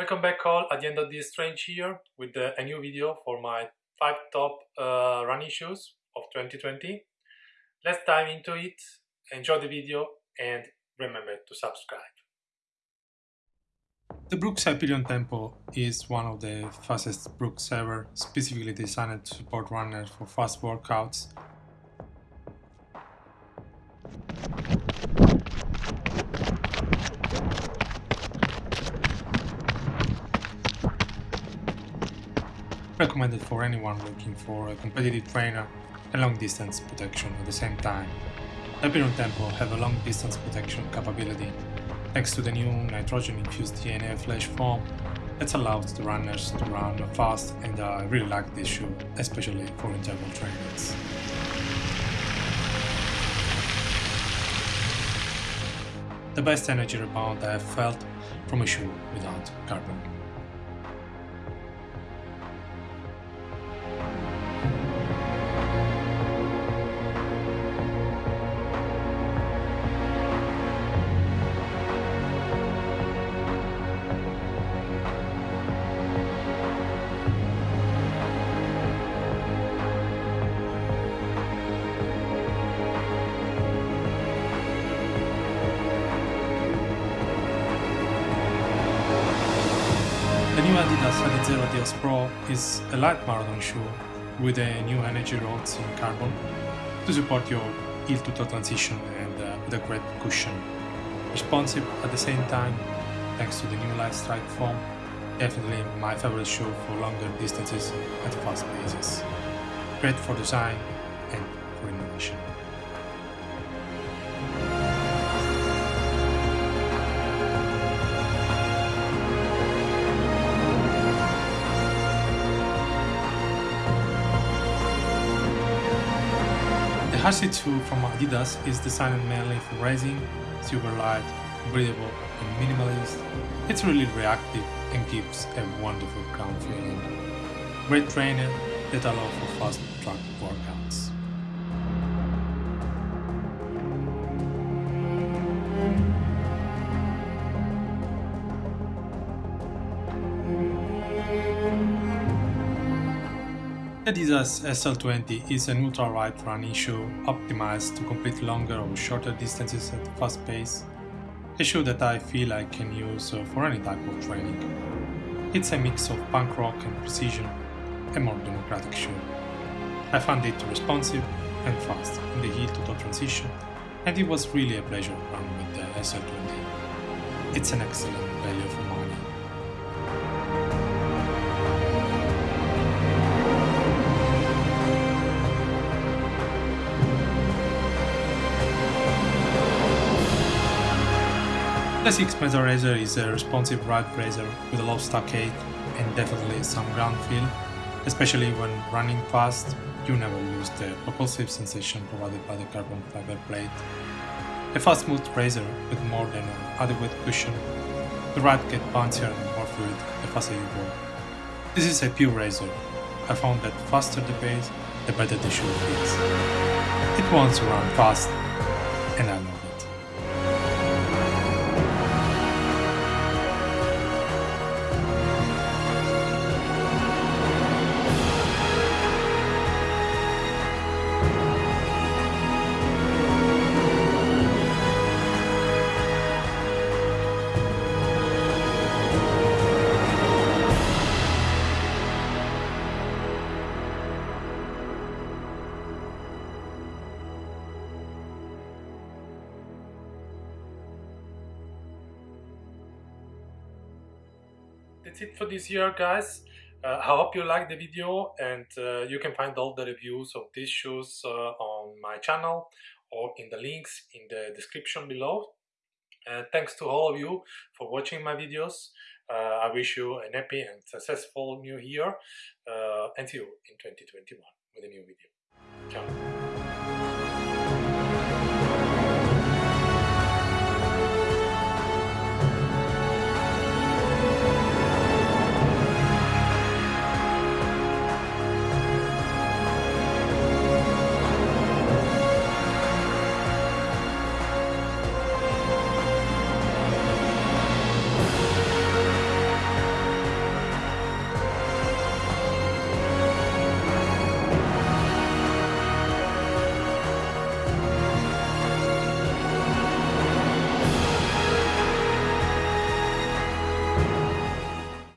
Welcome back all at the end of this strange year with uh, a new video for my 5 top uh, running shoes of 2020. Let's dive into it, enjoy the video and remember to subscribe. The Brooks Hyperion Tempo is one of the fastest Brooks ever, specifically designed to support runners for fast workouts recommended for anyone looking for a competitive trainer and long distance protection at the same time. Hyperion Tempo have a long distance protection capability thanks to the new nitrogen infused DNA flash foam that allows the runners to run fast and I really like this shoe, especially for interval trainings. The best energy rebound I have felt from a shoe without carbon. The new Adidas Adizero Adios Pro is a light marathon shoe with a new energy rods in carbon to support your heel-to-toe transition and uh, with a great cushion. Responsive at the same time thanks to the new light strike foam, definitely my favorite shoe for longer distances at fast paces. Great for design and for innovation. RC2 from Adidas is designed mainly for racing, super light, breathable and minimalist. It's really reactive and gives a wonderful ground feeling. Great trainer that allow for fast track workouts. Adidas SL20 is an ultra-light running shoe optimized to complete longer or shorter distances at fast pace. A shoe that I feel I can use uh, for any type of training. It's a mix of punk rock and precision, a more democratic shoe. I found it responsive and fast in the heel-to-toe transition, and it was really a pleasure running with the SL20. It's an excellent value for money. The 6 Razor is a responsive ride razor with a low stack height and definitely some ground feel, especially when running fast, you never lose the propulsive sensation provided by the carbon fiber plate. A fast smooth razor with more than an adequate cushion, the ride gets bouncier and more fluid the faster you go. This is a pure razor. I found that faster the pace, the better the shoe feels. It wants to run fast, That's it for this year guys. Uh, I hope you liked the video and uh, you can find all the reviews of these shoes uh, on my channel or in the links in the description below. thanks to all of you for watching my videos. Uh, I wish you an happy and successful new year uh, and see you in 2021 with a new video.